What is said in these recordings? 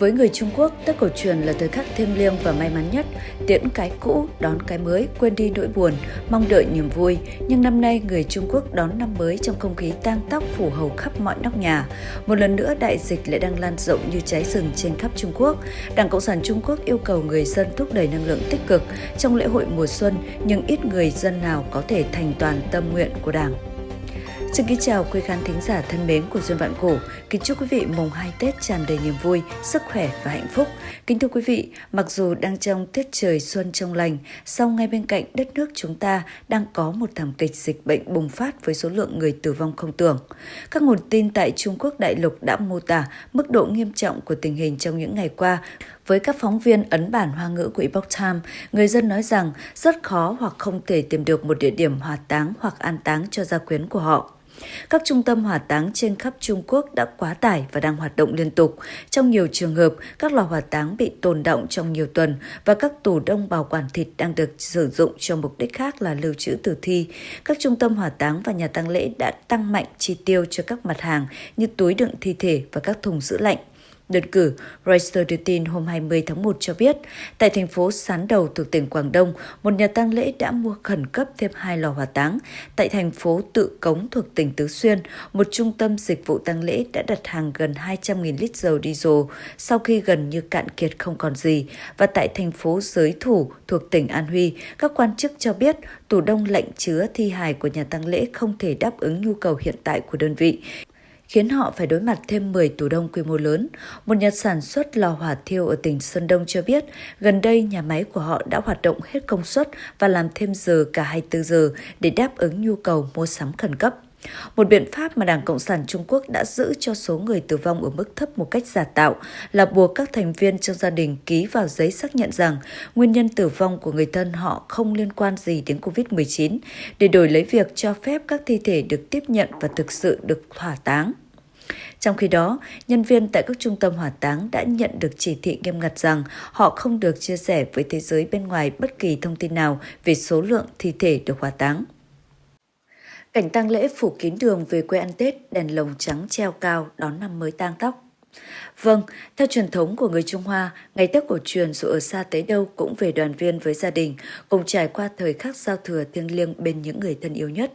Với người Trung Quốc, Tết cổ truyền là thời khắc thiêng liêng và may mắn nhất, tiễn cái cũ, đón cái mới, quên đi nỗi buồn, mong đợi niềm vui. Nhưng năm nay, người Trung Quốc đón năm mới trong không khí tang tóc phủ hầu khắp mọi nóc nhà. Một lần nữa, đại dịch lại đang lan rộng như cháy rừng trên khắp Trung Quốc. Đảng Cộng sản Trung Quốc yêu cầu người dân thúc đẩy năng lượng tích cực trong lễ hội mùa xuân, nhưng ít người dân nào có thể thành toàn tâm nguyện của Đảng. Xin kính chào quý khán thính giả thân mến của Duyên Vạn Cổ. Kính chúc quý vị mùng 2 Tết tràn đầy niềm vui, sức khỏe và hạnh phúc. Kính thưa quý vị, mặc dù đang trong tiết trời xuân trong lành, song ngay bên cạnh đất nước chúng ta đang có một thảm kịch dịch bệnh bùng phát với số lượng người tử vong không tưởng. Các nguồn tin tại Trung Quốc đại lục đã mô tả mức độ nghiêm trọng của tình hình trong những ngày qua với các phóng viên ấn bản hoa ngữ của Epoch Times, người dân nói rằng rất khó hoặc không thể tìm được một địa điểm hỏa táng hoặc an táng cho gia quyến của họ. Các trung tâm hỏa táng trên khắp Trung Quốc đã quá tải và đang hoạt động liên tục. Trong nhiều trường hợp, các lò hỏa táng bị tồn động trong nhiều tuần và các tủ đông bảo quản thịt đang được sử dụng cho mục đích khác là lưu trữ tử thi. Các trung tâm hỏa táng và nhà tang lễ đã tăng mạnh chi tiêu cho các mặt hàng như túi đựng thi thể và các thùng giữ lạnh. Đơn cử, Reuters đưa tin hôm 20 tháng 1 cho biết, tại thành phố Sán Đầu thuộc tỉnh Quảng Đông, một nhà tang lễ đã mua khẩn cấp thêm hai lò hỏa táng. Tại thành phố Tự Cống thuộc tỉnh Tứ Xuyên, một trung tâm dịch vụ tang lễ đã đặt hàng gần 200.000 lít dầu diesel sau khi gần như cạn kiệt không còn gì. Và tại thành phố Giới Thủ thuộc tỉnh An Huy, các quan chức cho biết tủ đông lạnh chứa thi hài của nhà tang lễ không thể đáp ứng nhu cầu hiện tại của đơn vị khiến họ phải đối mặt thêm 10 tủ đông quy mô lớn. Một nhà sản xuất lò hỏa thiêu ở tỉnh Sơn Đông cho biết, gần đây nhà máy của họ đã hoạt động hết công suất và làm thêm giờ cả 24 giờ để đáp ứng nhu cầu mua sắm khẩn cấp. Một biện pháp mà Đảng Cộng sản Trung Quốc đã giữ cho số người tử vong ở mức thấp một cách giả tạo là buộc các thành viên trong gia đình ký vào giấy xác nhận rằng nguyên nhân tử vong của người thân họ không liên quan gì đến COVID-19 để đổi lấy việc cho phép các thi thể được tiếp nhận và thực sự được hỏa táng. Trong khi đó, nhân viên tại các trung tâm hỏa táng đã nhận được chỉ thị nghiêm ngặt rằng họ không được chia sẻ với thế giới bên ngoài bất kỳ thông tin nào về số lượng thi thể được hỏa táng. Cảnh tang lễ phủ kín đường về quê ăn Tết, đèn lồng trắng treo cao đón năm mới tang tóc. Vâng, theo truyền thống của người Trung Hoa, ngày Tết cổ truyền dù ở xa tới đâu cũng về đoàn viên với gia đình, cùng trải qua thời khắc giao thừa thiêng liêng bên những người thân yêu nhất.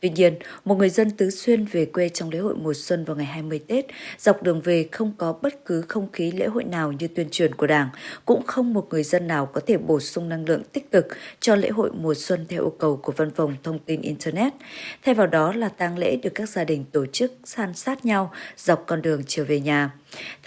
Tuy nhiên, một người dân tứ xuyên về quê trong lễ hội mùa xuân vào ngày 20 Tết, dọc đường về không có bất cứ không khí lễ hội nào như tuyên truyền của Đảng, cũng không một người dân nào có thể bổ sung năng lượng tích cực cho lễ hội mùa xuân theo yêu cầu của văn phòng thông tin Internet. Thay vào đó là tang lễ được các gia đình tổ chức san sát nhau dọc con đường trở về nhà.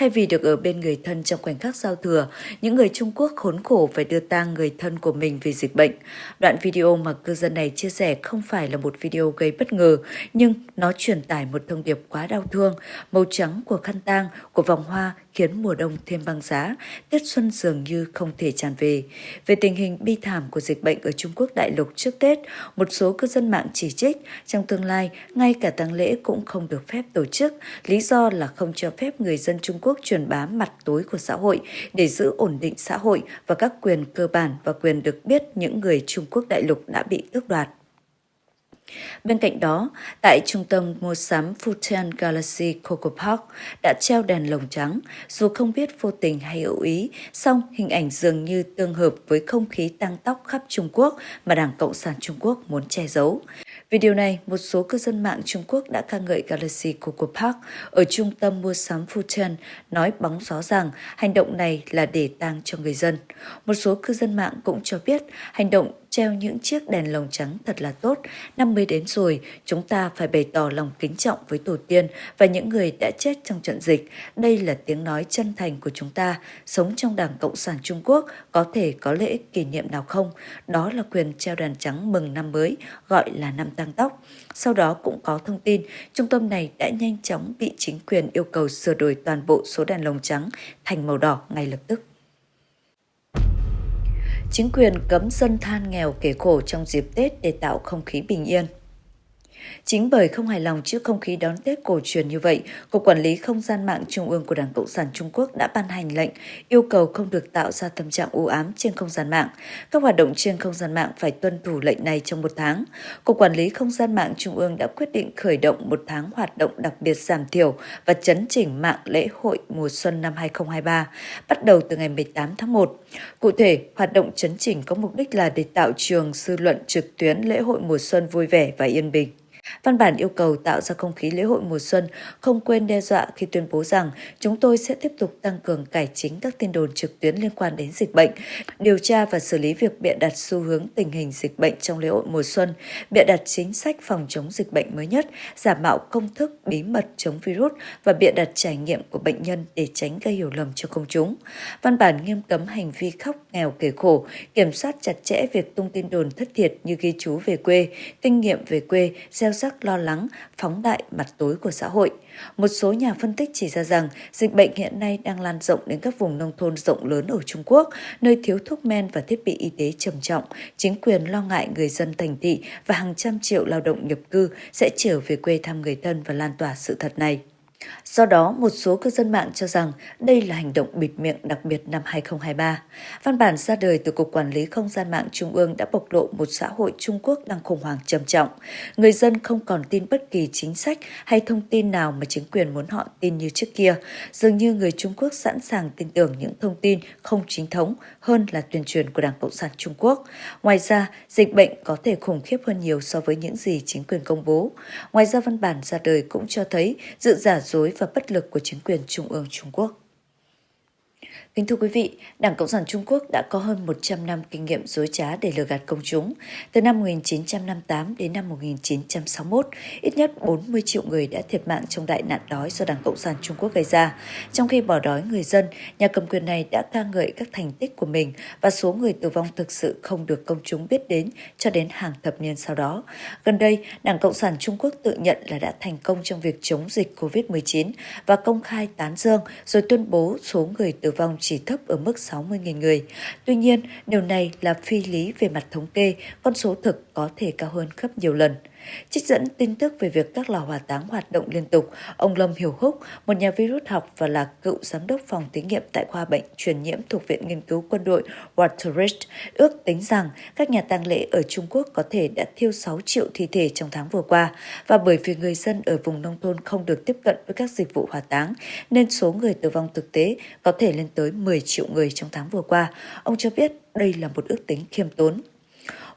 Thay vì được ở bên người thân trong khoảnh khắc giao thừa, những người Trung Quốc khốn khổ phải đưa tang người thân của mình vì dịch bệnh. Đoạn video mà cư dân này chia sẻ không phải là một video gây bất ngờ, nhưng nó truyền tải một thông điệp quá đau thương. Màu trắng của khăn tang, của vòng hoa khiến mùa đông thêm băng giá, Tết xuân dường như không thể tràn về. Về tình hình bi thảm của dịch bệnh ở Trung Quốc đại lục trước Tết, một số cư dân mạng chỉ trích trong tương lai ngay cả tang lễ cũng không được phép tổ chức, lý do là không cho phép người dân Trung Quốc truyền bá mặt tối của xã hội để giữ ổn định xã hội và các quyền cơ bản và quyền được biết những người Trung Quốc đại lục đã bị tước đoạt. Bên cạnh đó, tại trung tâm mua sắm Fujian Galaxy Coco Park đã treo đèn lồng trắng, dù không biết vô tình hay hữu ý, song hình ảnh dường như tương hợp với không khí tăng tóc khắp Trung Quốc mà Đảng Cộng sản Trung Quốc muốn che giấu. Vì điều này, một số cư dân mạng Trung Quốc đã ca ngợi Galaxy Coco Park ở trung tâm mua sắm Fujian, nói bóng gió rằng hành động này là để tang cho người dân. Một số cư dân mạng cũng cho biết hành động treo những chiếc đèn lồng trắng thật là tốt. Năm mới đến rồi, chúng ta phải bày tỏ lòng kính trọng với tổ tiên và những người đã chết trong trận dịch. Đây là tiếng nói chân thành của chúng ta. Sống trong Đảng Cộng sản Trung Quốc có thể có lễ kỷ niệm nào không? Đó là quyền treo đèn trắng mừng năm mới, gọi là năm tăng tóc. Sau đó cũng có thông tin, trung tâm này đã nhanh chóng bị chính quyền yêu cầu sửa đổi toàn bộ số đèn lồng trắng thành màu đỏ ngay lập tức chính quyền cấm dân than nghèo kể khổ trong dịp Tết để tạo không khí bình yên. Chính bởi không hài lòng trước không khí đón Tết cổ truyền như vậy, Cục Quản lý Không gian mạng Trung ương của Đảng Cộng sản Trung Quốc đã ban hành lệnh yêu cầu không được tạo ra tâm trạng u ám trên không gian mạng. Các hoạt động trên không gian mạng phải tuân thủ lệnh này trong một tháng. Cục Quản lý Không gian mạng Trung ương đã quyết định khởi động một tháng hoạt động đặc biệt giảm thiểu và chấn chỉnh mạng lễ hội mùa xuân năm 2023, bắt đầu từ ngày 18 tháng 1. Cụ thể, hoạt động chấn chỉnh có mục đích là để tạo trường dư luận trực tuyến lễ hội mùa xuân vui vẻ và yên bình. Văn bản yêu cầu tạo ra không khí lễ hội mùa xuân, không quên đe dọa khi tuyên bố rằng chúng tôi sẽ tiếp tục tăng cường cải chính các tin đồn trực tuyến liên quan đến dịch bệnh, điều tra và xử lý việc bịa đặt xu hướng tình hình dịch bệnh trong lễ hội mùa xuân, bịa đặt chính sách phòng chống dịch bệnh mới nhất, giả mạo công thức bí mật chống virus và bịa đặt trải nghiệm của bệnh nhân để tránh gây hiểu lầm cho công chúng. Văn bản nghiêm cấm hành vi khóc nghèo kể khổ, kiểm soát chặt chẽ việc tung tin đồn thất thiệt như ghi chú về quê, kinh nghiệm về quê, gieo giác lo lắng, phóng đại mặt tối của xã hội. Một số nhà phân tích chỉ ra rằng dịch bệnh hiện nay đang lan rộng đến các vùng nông thôn rộng lớn ở Trung Quốc, nơi thiếu thuốc men và thiết bị y tế trầm trọng. Chính quyền lo ngại người dân thành thị và hàng trăm triệu lao động nhập cư sẽ trở về quê thăm người thân và lan tỏa sự thật này. Do đó, một số cư dân mạng cho rằng đây là hành động bịt miệng đặc biệt năm 2023. Văn bản ra đời từ Cục Quản lý Không gian mạng Trung ương đã bộc lộ một xã hội Trung Quốc đang khủng hoảng trầm trọng. Người dân không còn tin bất kỳ chính sách hay thông tin nào mà chính quyền muốn họ tin như trước kia. Dường như người Trung Quốc sẵn sàng tin tưởng những thông tin không chính thống hơn là tuyên truyền của Đảng Cộng sản Trung Quốc. Ngoài ra, dịch bệnh có thể khủng khiếp hơn nhiều so với những gì chính quyền công bố. Ngoài ra, văn bản ra đời cũng cho thấy dự giả dối và bất lực của chính quyền Trung ương Trung Quốc. Kính thưa quý vị, Đảng Cộng sản Trung Quốc đã có hơn 100 năm kinh nghiệm dối trá để lừa gạt công chúng. Từ năm 1958 đến năm 1961, ít nhất 40 triệu người đã thiệt mạng trong đại nạn đói do Đảng Cộng sản Trung Quốc gây ra. Trong khi bỏ đói người dân, nhà cầm quyền này đã ca ngợi các thành tích của mình và số người tử vong thực sự không được công chúng biết đến cho đến hàng thập niên sau đó. Gần đây, Đảng Cộng sản Trung Quốc tự nhận là đã thành công trong việc chống dịch COVID-19 và công khai tán dương rồi tuyên bố số người tử vong chỉ thấp ở mức 60.000 người. Tuy nhiên, điều này là phi lý về mặt thống kê, con số thực có thể cao hơn gấp nhiều lần. Trích dẫn tin tức về việc các lò hỏa táng hoạt động liên tục, ông Lâm Hiểu Húc, một nhà virus học và là cựu giám đốc phòng thí nghiệm tại khoa bệnh truyền nhiễm thuộc Viện Nghiên cứu Quân đội Waterridge, ước tính rằng các nhà tang lễ ở Trung Quốc có thể đã thiêu 6 triệu thi thể trong tháng vừa qua, và bởi vì người dân ở vùng nông thôn không được tiếp cận với các dịch vụ hỏa táng, nên số người tử vong thực tế có thể lên tới 10 triệu người trong tháng vừa qua. Ông cho biết đây là một ước tính khiêm tốn.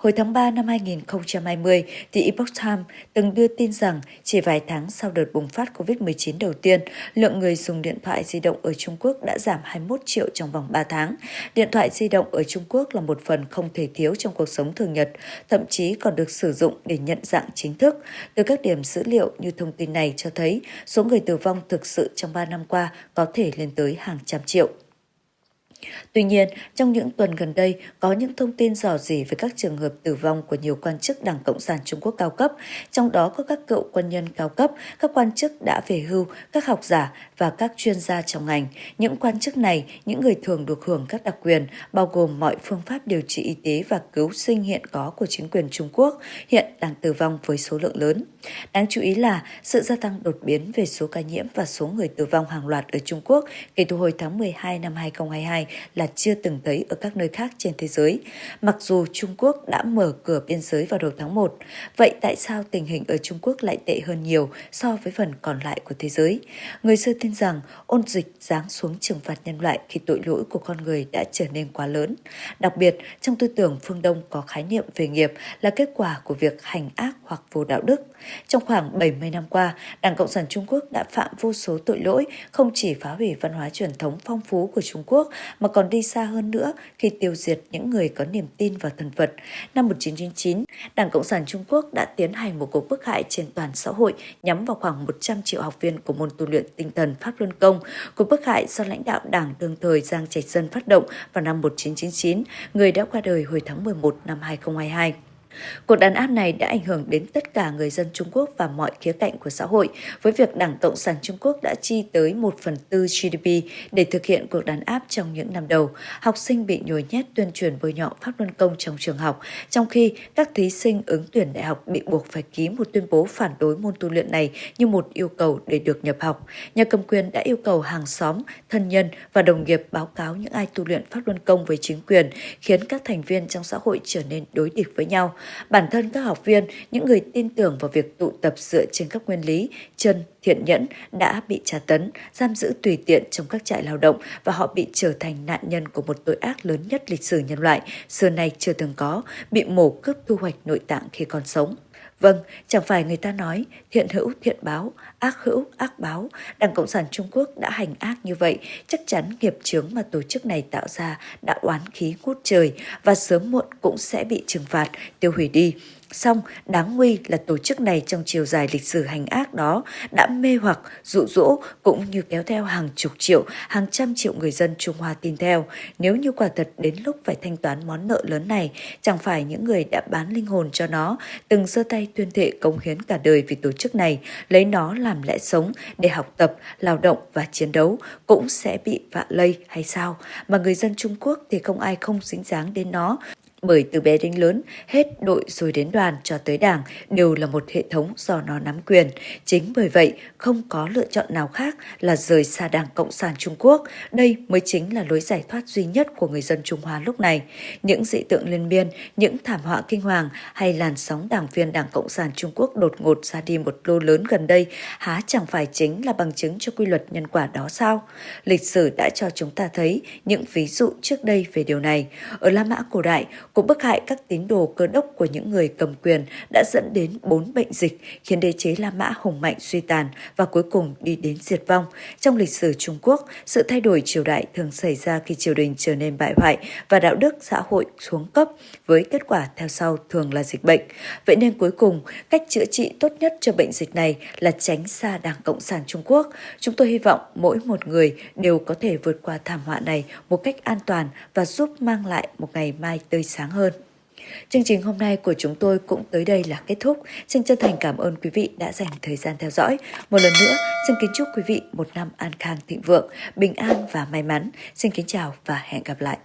Hồi tháng 3 năm 2020, The Epoch Times từng đưa tin rằng chỉ vài tháng sau đợt bùng phát COVID-19 đầu tiên, lượng người dùng điện thoại di động ở Trung Quốc đã giảm 21 triệu trong vòng 3 tháng. Điện thoại di động ở Trung Quốc là một phần không thể thiếu trong cuộc sống thường nhật, thậm chí còn được sử dụng để nhận dạng chính thức. Từ các điểm dữ liệu như thông tin này cho thấy, số người tử vong thực sự trong 3 năm qua có thể lên tới hàng trăm triệu. Tuy nhiên, trong những tuần gần đây, có những thông tin dò dỉ về các trường hợp tử vong của nhiều quan chức Đảng Cộng sản Trung Quốc cao cấp, trong đó có các cựu quân nhân cao cấp, các quan chức đã về hưu, các học giả và các chuyên gia trong ngành. Những quan chức này, những người thường được hưởng các đặc quyền, bao gồm mọi phương pháp điều trị y tế và cứu sinh hiện có của chính quyền Trung Quốc, hiện đang tử vong với số lượng lớn. Đáng chú ý là sự gia tăng đột biến về số ca nhiễm và số người tử vong hàng loạt ở Trung Quốc kể từ hồi tháng 12 năm 2022 là chưa từng thấy ở các nơi khác trên thế giới, mặc dù Trung Quốc đã mở cửa biên giới vào đầu tháng 1. Vậy tại sao tình hình ở Trung Quốc lại tệ hơn nhiều so với phần còn lại của thế giới? Người xưa tin rằng ôn dịch giáng xuống trừng phạt nhân loại khi tội lỗi của con người đã trở nên quá lớn. Đặc biệt, trong tư tưởng phương Đông có khái niệm về nghiệp là kết quả của việc hành ác hoặc vô đạo đức. Trong khoảng 70 năm qua, Đảng Cộng sản Trung Quốc đã phạm vô số tội lỗi, không chỉ phá hủy văn hóa truyền thống phong phú của Trung Quốc mà còn đi xa hơn nữa khi tiêu diệt những người có niềm tin vào thần Phật. Năm 1999, Đảng Cộng sản Trung Quốc đã tiến hành một cuộc bức hại trên toàn xã hội nhắm vào khoảng 100 triệu học viên của môn tu luyện tinh thần Pháp Luân Công. Cuộc bức hại do lãnh đạo đảng đương thời Giang Trạch Dân phát động vào năm 1999, người đã qua đời hồi tháng 11 năm 2022. Cuộc đàn áp này đã ảnh hưởng đến tất cả người dân Trung Quốc và mọi khía cạnh của xã hội, với việc Đảng Cộng sản Trung Quốc đã chi tới 1 phần tư GDP để thực hiện cuộc đàn áp trong những năm đầu. Học sinh bị nhồi nhét tuyên truyền bôi nhọ pháp luân công trong trường học, trong khi các thí sinh ứng tuyển đại học bị buộc phải ký một tuyên bố phản đối môn tu luyện này như một yêu cầu để được nhập học. Nhà cầm quyền đã yêu cầu hàng xóm, thân nhân và đồng nghiệp báo cáo những ai tu luyện pháp luân công với chính quyền, khiến các thành viên trong xã hội trở nên đối địch với nhau. Bản thân các học viên, những người tin tưởng vào việc tụ tập dựa trên các nguyên lý, chân, thiện nhẫn đã bị tra tấn, giam giữ tùy tiện trong các trại lao động và họ bị trở thành nạn nhân của một tội ác lớn nhất lịch sử nhân loại, xưa nay chưa từng có, bị mổ cướp thu hoạch nội tạng khi còn sống. Vâng, chẳng phải người ta nói thiện hữu thiện báo, ác hữu ác báo. Đảng Cộng sản Trung Quốc đã hành ác như vậy, chắc chắn nghiệp chướng mà tổ chức này tạo ra đã oán khí ngút trời và sớm muộn cũng sẽ bị trừng phạt, tiêu hủy đi. Xong, đáng nguy là tổ chức này trong chiều dài lịch sử hành ác đó đã mê hoặc, dụ dỗ cũng như kéo theo hàng chục triệu, hàng trăm triệu người dân Trung Hoa tin theo. Nếu như quả thật đến lúc phải thanh toán món nợ lớn này, chẳng phải những người đã bán linh hồn cho nó, từng giơ tay tuyên thệ cống hiến cả đời vì tổ chức này, lấy nó làm lẽ sống để học tập, lao động và chiến đấu, cũng sẽ bị vạ lây hay sao? Mà người dân Trung Quốc thì không ai không dính dáng đến nó, bởi từ bé đến lớn, hết đội rồi đến đoàn cho tới đảng đều là một hệ thống do nó nắm quyền. Chính bởi vậy, không có lựa chọn nào khác là rời xa Đảng Cộng sản Trung Quốc. Đây mới chính là lối giải thoát duy nhất của người dân Trung Hoa lúc này. Những dị tượng liên miên, những thảm họa kinh hoàng hay làn sóng đảng viên Đảng Cộng sản Trung Quốc đột ngột ra đi một lô lớn gần đây há chẳng phải chính là bằng chứng cho quy luật nhân quả đó sao? Lịch sử đã cho chúng ta thấy những ví dụ trước đây về điều này. Ở La Mã cổ đại, Cuộc bức hại các tín đồ cơ đốc của những người cầm quyền đã dẫn đến bốn bệnh dịch khiến đế chế La Mã hùng mạnh suy tàn và cuối cùng đi đến diệt vong. Trong lịch sử Trung Quốc, sự thay đổi triều đại thường xảy ra khi triều đình trở nên bại hoại và đạo đức xã hội xuống cấp với kết quả theo sau thường là dịch bệnh. Vậy nên cuối cùng, cách chữa trị tốt nhất cho bệnh dịch này là tránh xa Đảng Cộng sản Trung Quốc. Chúng tôi hy vọng mỗi một người đều có thể vượt qua thảm họa này một cách an toàn và giúp mang lại một ngày mai tươi sáng hơn. Chương trình hôm nay của chúng tôi cũng tới đây là kết thúc. Xin chân thành cảm ơn quý vị đã dành thời gian theo dõi. Một lần nữa, xin kính chúc quý vị một năm an khang thịnh vượng, bình an và may mắn. Xin kính chào và hẹn gặp lại.